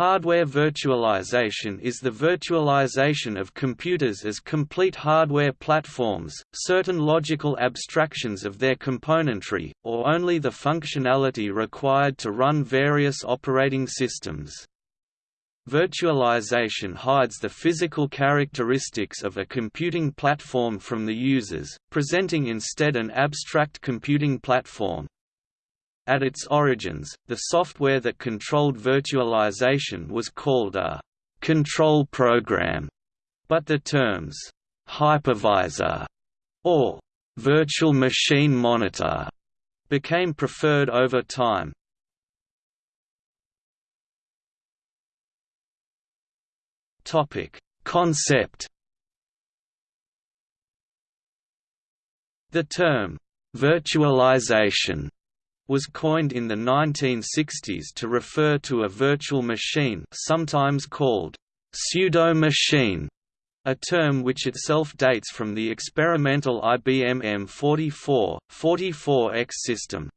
Hardware virtualization is the virtualization of computers as complete hardware platforms, certain logical abstractions of their componentry, or only the functionality required to run various operating systems. Virtualization hides the physical characteristics of a computing platform from the users, presenting instead an abstract computing platform, at its origins, the software that controlled virtualization was called a «control program», but the terms «hypervisor» or «virtual machine monitor» became preferred over time. Topic: Concept The term «virtualization» was coined in the 1960s to refer to a virtual machine sometimes called pseudo-machine, a term which itself dates from the experimental IBM M44, 44X system.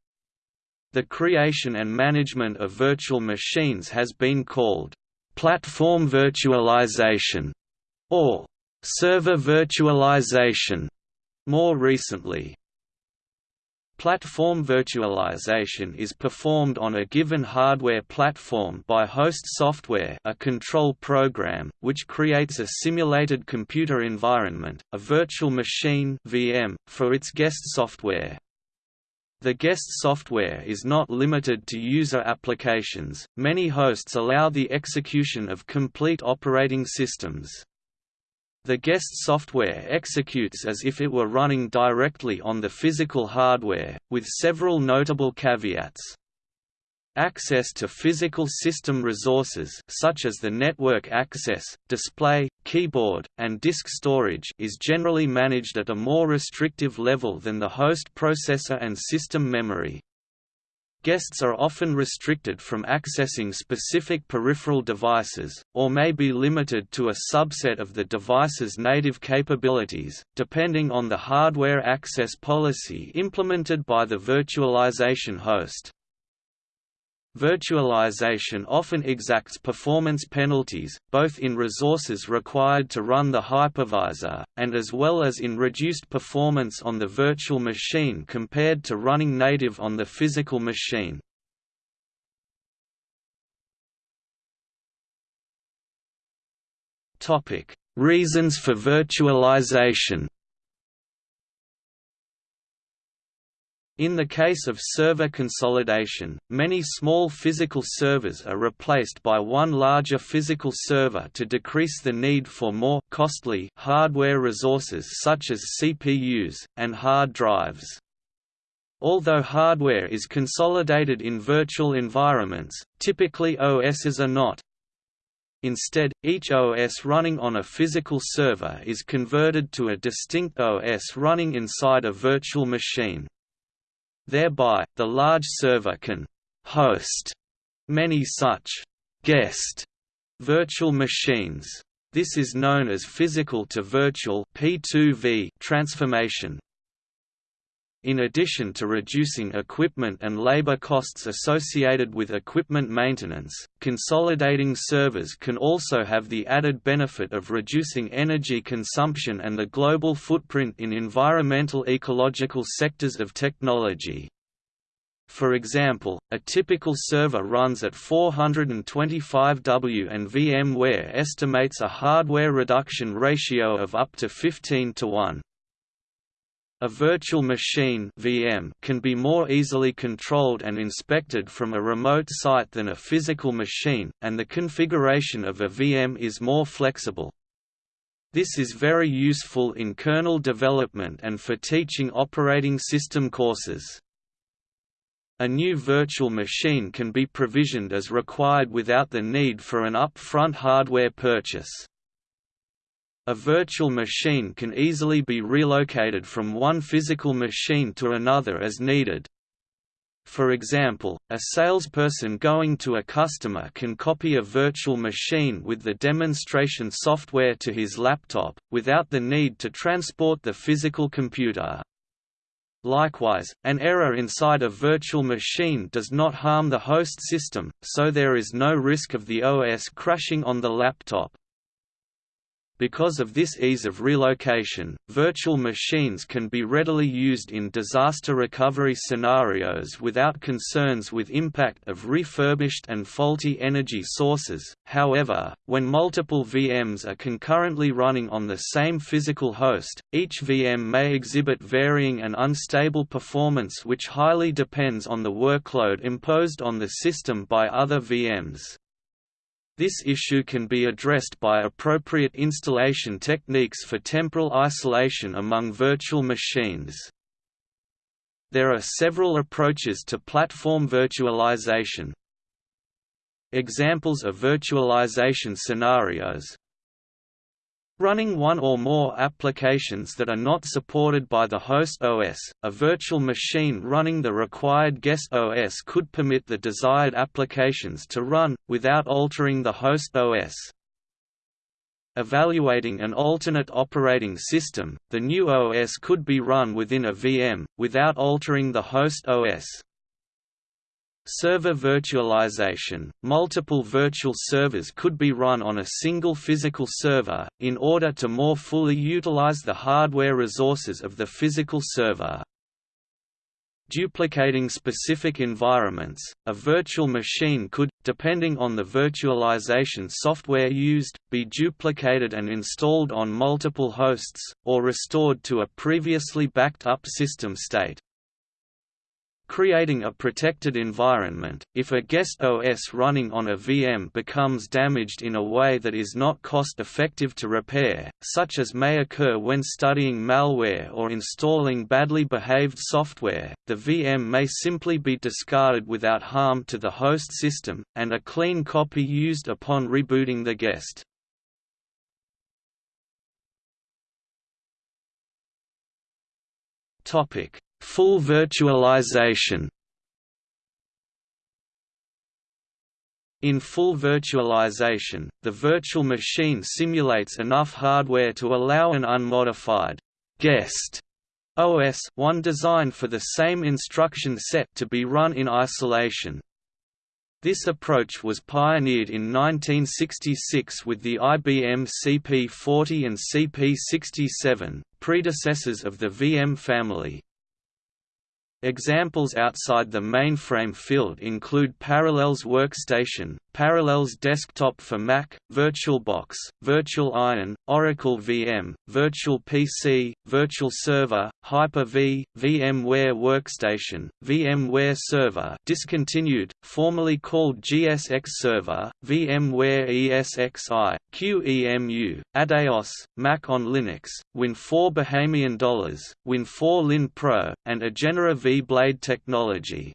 The creation and management of virtual machines has been called platform virtualization or server virtualization more recently. Platform virtualization is performed on a given hardware platform by host software a control program, which creates a simulated computer environment, a virtual machine VM, for its guest software. The guest software is not limited to user applications, many hosts allow the execution of complete operating systems. The guest software executes as if it were running directly on the physical hardware, with several notable caveats. Access to physical system resources such as the network access, display, keyboard, and disk storage is generally managed at a more restrictive level than the host processor and system memory. Guests are often restricted from accessing specific peripheral devices, or may be limited to a subset of the device's native capabilities, depending on the hardware access policy implemented by the virtualization host. Virtualization often exacts performance penalties, both in resources required to run the hypervisor, and as well as in reduced performance on the virtual machine compared to running native on the physical machine. Reasons for virtualization In the case of server consolidation, many small physical servers are replaced by one larger physical server to decrease the need for more costly hardware resources such as CPUs, and hard drives. Although hardware is consolidated in virtual environments, typically OSs are not. Instead, each OS running on a physical server is converted to a distinct OS running inside a virtual machine. Thereby, the large server can «host» many such «guest» virtual machines. This is known as physical to virtual P2V transformation. In addition to reducing equipment and labor costs associated with equipment maintenance, consolidating servers can also have the added benefit of reducing energy consumption and the global footprint in environmental ecological sectors of technology. For example, a typical server runs at 425 W and VMware estimates a hardware reduction ratio of up to 15 to 1. A virtual machine VM can be more easily controlled and inspected from a remote site than a physical machine, and the configuration of a VM is more flexible. This is very useful in kernel development and for teaching operating system courses. A new virtual machine can be provisioned as required without the need for an upfront hardware purchase. A virtual machine can easily be relocated from one physical machine to another as needed. For example, a salesperson going to a customer can copy a virtual machine with the demonstration software to his laptop, without the need to transport the physical computer. Likewise, an error inside a virtual machine does not harm the host system, so there is no risk of the OS crashing on the laptop. Because of this ease of relocation, virtual machines can be readily used in disaster recovery scenarios without concerns with impact of refurbished and faulty energy sources. However, when multiple VMs are concurrently running on the same physical host, each VM may exhibit varying and unstable performance which highly depends on the workload imposed on the system by other VMs. This issue can be addressed by appropriate installation techniques for temporal isolation among virtual machines. There are several approaches to platform virtualization. Examples of virtualization scenarios Running one or more applications that are not supported by the host OS, a virtual machine running the required guest OS could permit the desired applications to run, without altering the host OS. Evaluating an alternate operating system, the new OS could be run within a VM, without altering the host OS. Server virtualization – Multiple virtual servers could be run on a single physical server, in order to more fully utilize the hardware resources of the physical server. Duplicating specific environments, a virtual machine could, depending on the virtualization software used, be duplicated and installed on multiple hosts, or restored to a previously backed up system state creating a protected environment. If a guest OS running on a VM becomes damaged in a way that is not cost effective to repair, such as may occur when studying malware or installing badly behaved software, the VM may simply be discarded without harm to the host system, and a clean copy used upon rebooting the guest. Topic Full virtualization In full virtualization, the virtual machine simulates enough hardware to allow an unmodified guest OS one designed for the same instruction set to be run in isolation. This approach was pioneered in 1966 with the IBM CP40 and CP67, predecessors of the VM family. Examples outside the mainframe field include Parallels Workstation, Parallels Desktop for Mac, VirtualBox, Virtual Iron, Oracle VM, Virtual PC, Virtual Server, Hyper-V, VMware Workstation, VMware Server discontinued, formerly called GSX Server, VMware ESXi, QEMU, Adeos, Mac on Linux, Win4 Bahamian Dollars, Win4 Lin Pro, and Egenera V-Blade technology.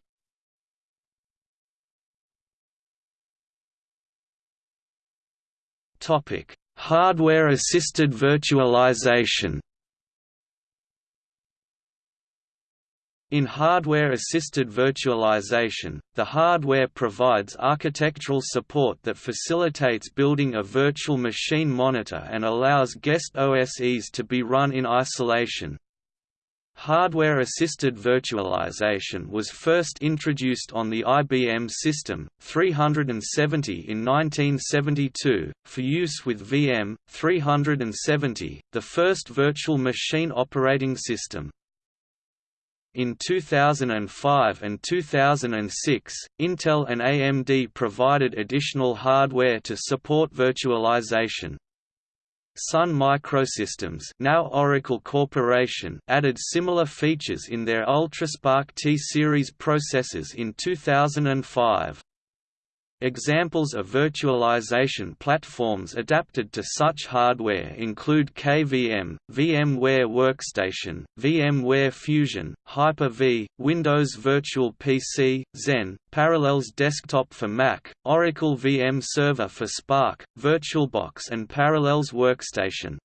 Hardware-assisted virtualization. In hardware-assisted virtualization, the hardware provides architectural support that facilitates building a virtual machine monitor and allows guest OSEs to be run in isolation, Hardware-assisted virtualization was first introduced on the IBM System 370 in 1972, for use with VM 370, the first virtual machine operating system. In 2005 and 2006, Intel and AMD provided additional hardware to support virtualization, Sun Microsystems now Oracle Corporation added similar features in their UltraSPARC T-series processors in 2005. Examples of virtualization platforms adapted to such hardware include KVM, VMware Workstation, VMware Fusion, Hyper-V, Windows Virtual PC, Xen, Parallels Desktop for Mac, Oracle VM Server for SPARC, VirtualBox and Parallels Workstation.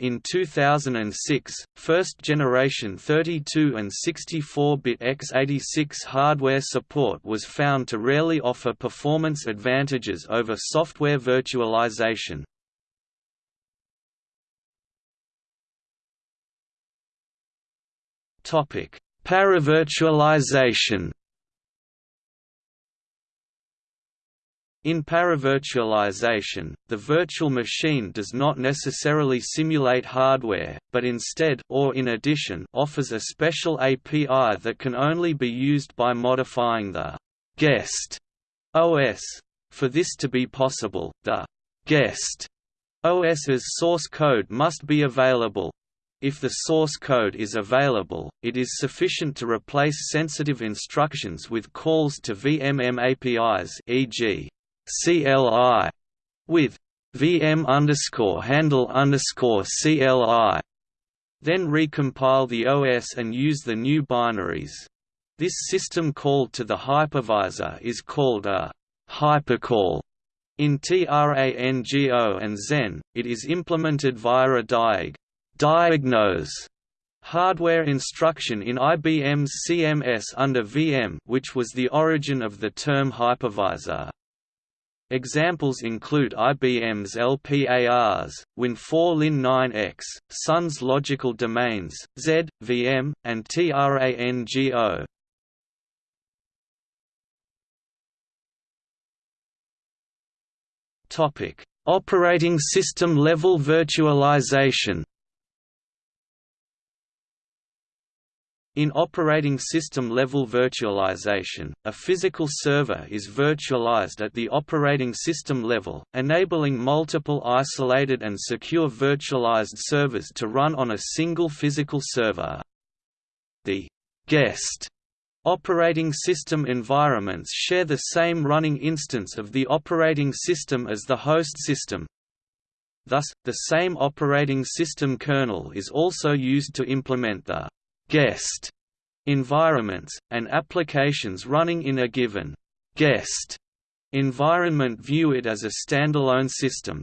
In 2006, first-generation 32 and 64-bit x86 hardware support was found to rarely offer performance advantages over software virtualization. Paravirtualization In paravirtualization, the virtual machine does not necessarily simulate hardware, but instead or in addition offers a special API that can only be used by modifying the guest OS. For this to be possible, the guest OS's source code must be available. If the source code is available, it is sufficient to replace sensitive instructions with calls to VMM APIs e.g. CLI with VM underscore handle underscore CLI. Then recompile the OS and use the new binaries. This system call to the hypervisor is called a hypercall. In TRANGO and Xen, it is implemented via a diag diagnose hardware instruction in IBM's CMS under VM which was the origin of the term hypervisor. Examples include IBM's LPARs, Win4 Lin9X, Sun's logical domains, Z, VM, and TRANGO. Operating system level virtualization. In operating system level virtualization, a physical server is virtualized at the operating system level, enabling multiple isolated and secure virtualized servers to run on a single physical server. The guest operating system environments share the same running instance of the operating system as the host system. Thus, the same operating system kernel is also used to implement the guest environments, and applications running in a given guest environment view it as a standalone system.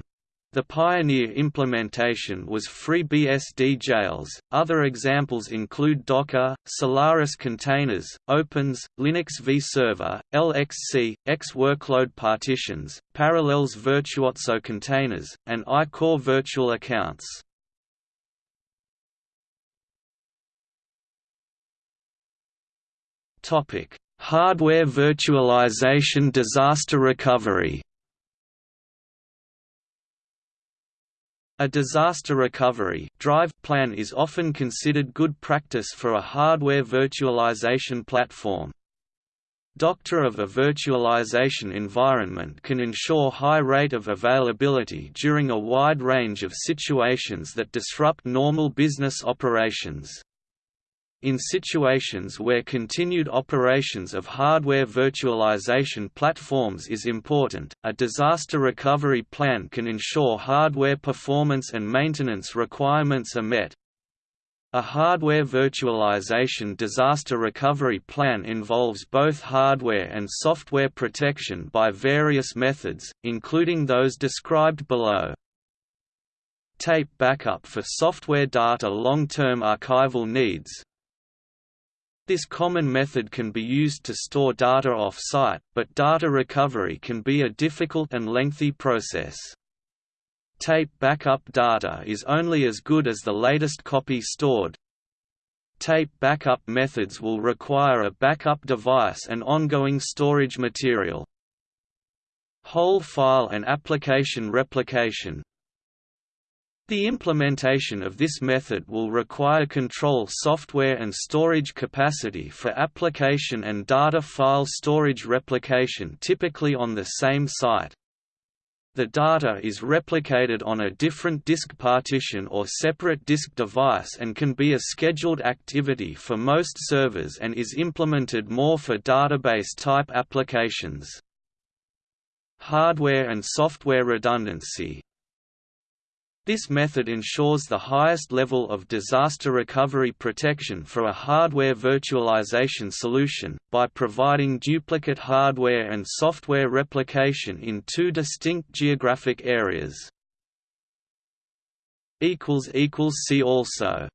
The pioneer implementation was FreeBSD jails. Other examples include Docker, Solaris containers, Opens, Linux vServer, LXC, X workload partitions, Parallels Virtuozzo containers, and iCore virtual accounts. Hardware virtualization disaster recovery. A disaster recovery drive plan is often considered good practice for a hardware virtualization platform. Doctor of a virtualization environment can ensure high rate of availability during a wide range of situations that disrupt normal business operations. In situations where continued operations of hardware virtualization platforms is important, a disaster recovery plan can ensure hardware performance and maintenance requirements are met. A hardware virtualization disaster recovery plan involves both hardware and software protection by various methods, including those described below tape backup for software data long-term archival needs, this common method can be used to store data off-site, but data recovery can be a difficult and lengthy process. Tape backup data is only as good as the latest copy stored. Tape backup methods will require a backup device and ongoing storage material. Whole file and application replication the implementation of this method will require control software and storage capacity for application and data file storage replication typically on the same site. The data is replicated on a different disk partition or separate disk device and can be a scheduled activity for most servers and is implemented more for database-type applications. Hardware and software redundancy this method ensures the highest level of disaster recovery protection for a hardware virtualization solution, by providing duplicate hardware and software replication in two distinct geographic areas. See also